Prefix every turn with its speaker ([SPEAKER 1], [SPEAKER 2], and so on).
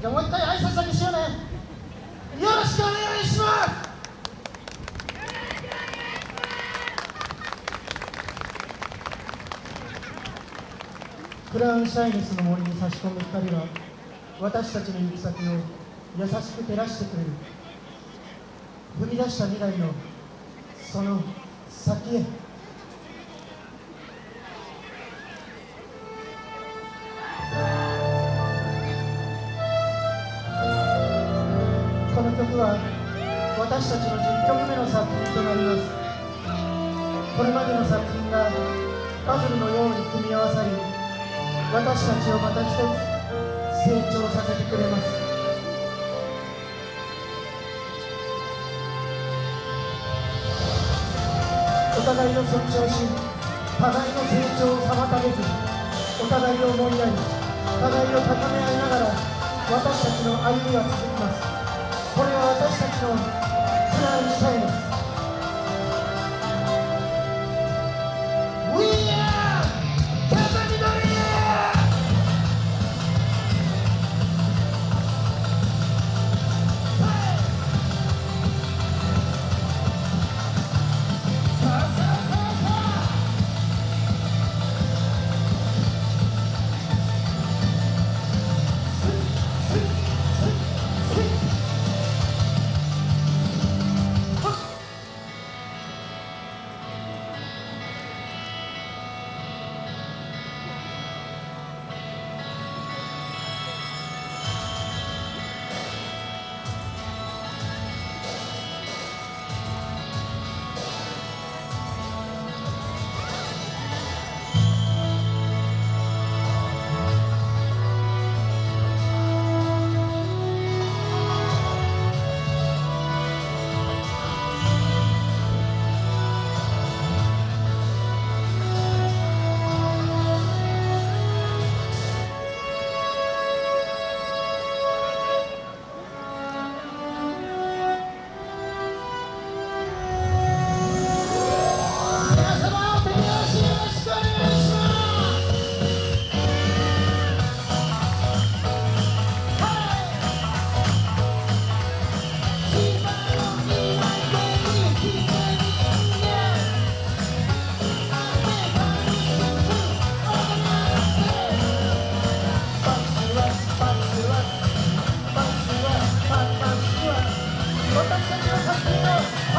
[SPEAKER 1] じゃあもう一回挨拶だけしようね。よろしくお願いします。クラウンシャイネスの森に差し込む光は私たちの行く先を優しく照らしてくれる。踏み出した未来のその先へ。この曲は私たちの10曲目の作品となります。これまでの作品がパズルのように組み合わさり私たちをまた一つ成長させてくれます。お互いを尊重し互いの成長を妨げずお互いを思いやり互いを高め合いながら私たちの歩みは続きます。これは私たちの Oh.